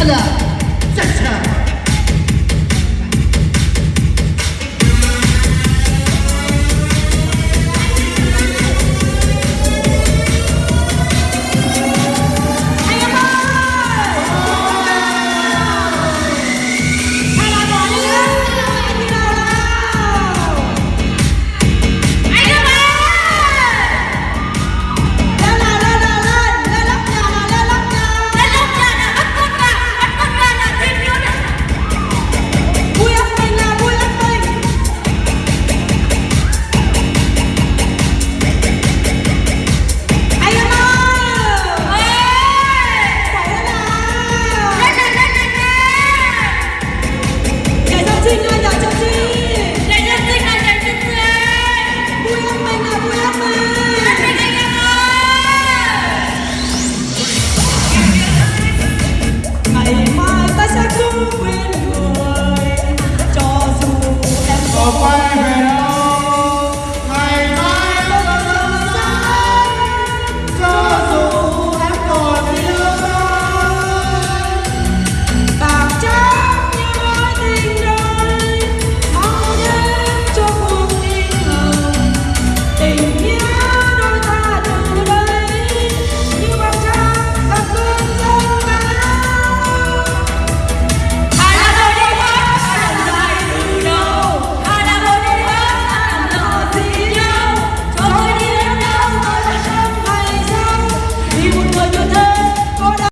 Hello.